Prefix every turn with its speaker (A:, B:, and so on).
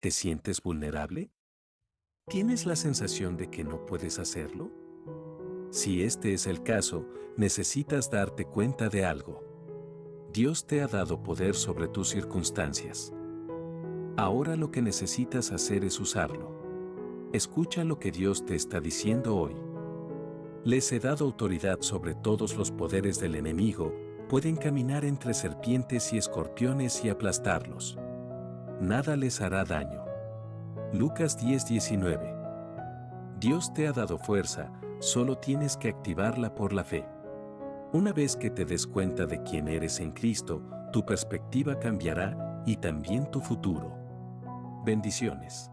A: ¿Te sientes vulnerable? ¿Tienes la sensación de que no puedes hacerlo? Si este es el caso, necesitas darte cuenta de algo. Dios te ha dado poder sobre tus circunstancias. Ahora lo que necesitas hacer es usarlo. Escucha lo que Dios te está diciendo hoy. Les he dado autoridad sobre todos los poderes del enemigo, pueden caminar entre serpientes y escorpiones y aplastarlos. Nada les hará daño. Lucas 10:19 Dios te ha dado fuerza, solo tienes que activarla por la fe. Una vez que te des cuenta de quién eres en Cristo, tu perspectiva cambiará y también tu futuro. Bendiciones.